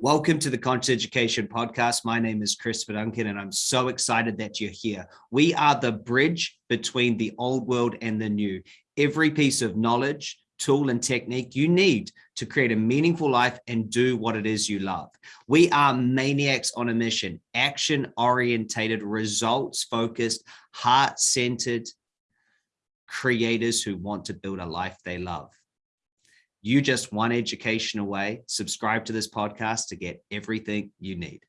Welcome to the Conscious Education Podcast. My name is Chris Duncan, and I'm so excited that you're here. We are the bridge between the old world and the new. Every piece of knowledge, tool, and technique you need to create a meaningful life and do what it is you love. We are maniacs on a mission, action orientated, results focused, heart centered creators who want to build a life they love. You just one education away. Subscribe to this podcast to get everything you need.